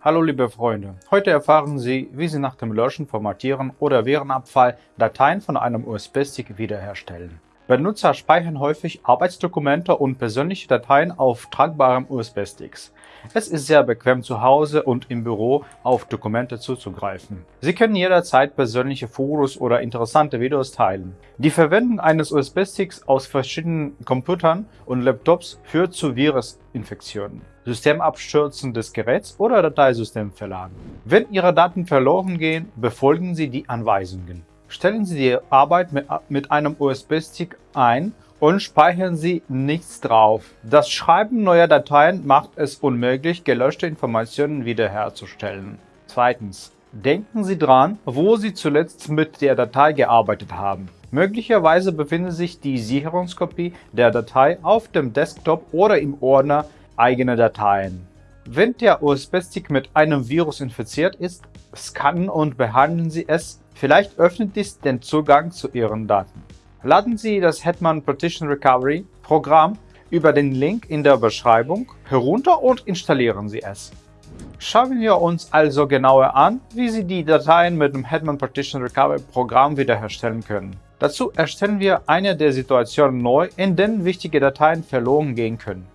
Hallo liebe Freunde, heute erfahren Sie, wie Sie nach dem Löschen, Formatieren oder Virenabfall Dateien von einem USB-Stick wiederherstellen. Benutzer speichern häufig Arbeitsdokumente und persönliche Dateien auf tragbaren USB-Sticks. Es ist sehr bequem zu Hause und im Büro auf Dokumente zuzugreifen. Sie können jederzeit persönliche Fotos oder interessante Videos teilen. Die Verwendung eines USB-Sticks aus verschiedenen Computern und Laptops führt zu Virusinfektionen, Systemabstürzen des Geräts oder Dateisystemverlagen. Wenn Ihre Daten verloren gehen, befolgen Sie die Anweisungen. Stellen Sie die Arbeit mit einem USB-Stick ein und speichern Sie nichts drauf. Das Schreiben neuer Dateien macht es unmöglich, gelöschte Informationen wiederherzustellen. Zweitens. Denken Sie dran, wo Sie zuletzt mit der Datei gearbeitet haben. Möglicherweise befindet sich die Sicherungskopie der Datei auf dem Desktop oder im Ordner Eigene Dateien. Wenn der USB-Stick mit einem Virus infiziert ist, scannen und behandeln Sie es. Vielleicht öffnet dies den Zugang zu Ihren Daten. Laden Sie das Hetman Partition Recovery Programm über den Link in der Beschreibung herunter und installieren Sie es. Schauen wir uns also genauer an, wie Sie die Dateien mit dem Hetman Partition Recovery Programm wiederherstellen können. Dazu erstellen wir eine der Situationen neu, in denen wichtige Dateien verloren gehen können.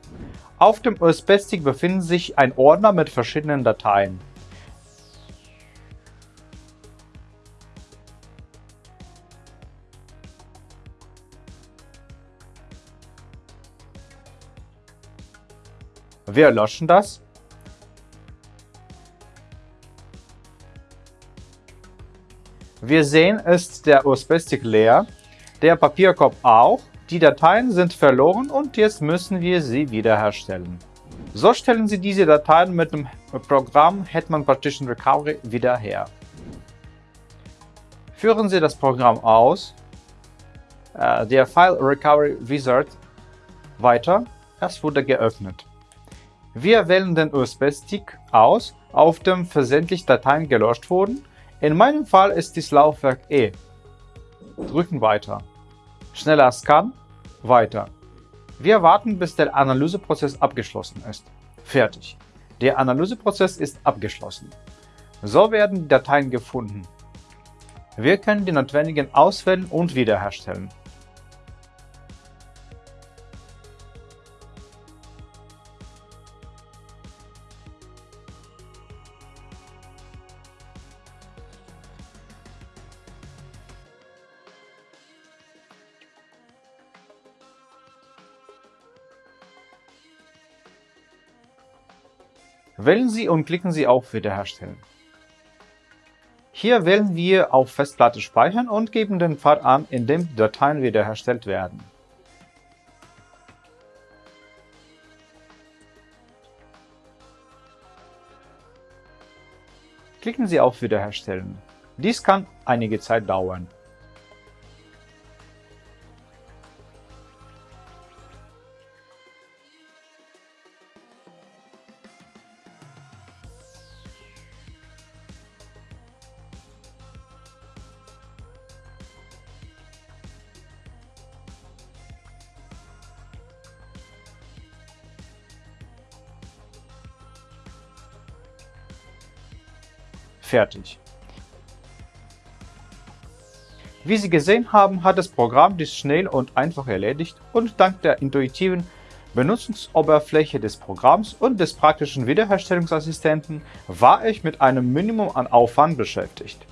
Auf dem USB-Stick befindet sich ein Ordner mit verschiedenen Dateien. Wir löschen das. Wir sehen, ist der USB-Stick leer, der Papierkorb auch. Die Dateien sind verloren und jetzt müssen wir sie wiederherstellen. So stellen Sie diese Dateien mit dem Programm Hetman Partition Recovery wieder her. Führen Sie das Programm aus, äh, der File Recovery Wizard weiter, es wurde geöffnet. Wir wählen den USB-Stick aus, auf dem versendlich Dateien gelöscht wurden. In meinem Fall ist dies Laufwerk E. Drücken Weiter. Schneller Scan. Weiter. Wir warten, bis der Analyseprozess abgeschlossen ist. Fertig. Der Analyseprozess ist abgeschlossen. So werden die Dateien gefunden. Wir können die notwendigen auswählen und wiederherstellen. Wählen Sie und klicken Sie auf Wiederherstellen. Hier wählen wir auf Festplatte speichern und geben den Pfad an, in dem die Dateien wiederhergestellt werden. Klicken Sie auf Wiederherstellen. Dies kann einige Zeit dauern. Fertig. Wie Sie gesehen haben, hat das Programm dies schnell und einfach erledigt und dank der intuitiven Benutzungsoberfläche des Programms und des praktischen Wiederherstellungsassistenten war ich mit einem Minimum an Aufwand beschäftigt.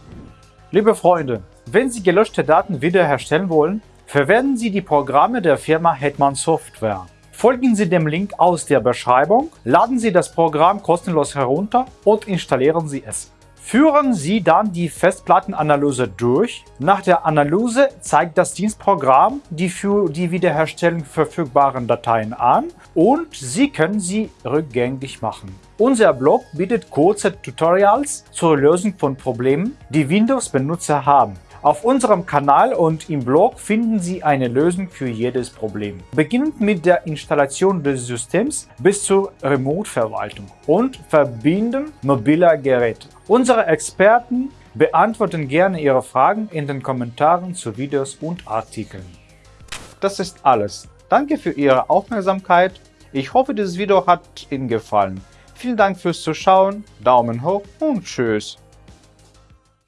Liebe Freunde, wenn Sie gelöschte Daten wiederherstellen wollen, verwenden Sie die Programme der Firma Hetman Software. Folgen Sie dem Link aus der Beschreibung, laden Sie das Programm kostenlos herunter und installieren Sie es. Führen Sie dann die Festplattenanalyse durch. Nach der Analyse zeigt das Dienstprogramm die für die Wiederherstellung verfügbaren Dateien an und Sie können sie rückgängig machen. Unser Blog bietet kurze Tutorials zur Lösung von Problemen, die Windows-Benutzer haben. Auf unserem Kanal und im Blog finden Sie eine Lösung für jedes Problem. Beginnend mit der Installation des Systems bis zur Remote-Verwaltung und Verbinden mobiler Geräte. Unsere Experten beantworten gerne Ihre Fragen in den Kommentaren zu Videos und Artikeln. Das ist alles. Danke für Ihre Aufmerksamkeit. Ich hoffe, dieses Video hat Ihnen gefallen. Vielen Dank fürs Zuschauen, Daumen hoch und Tschüss.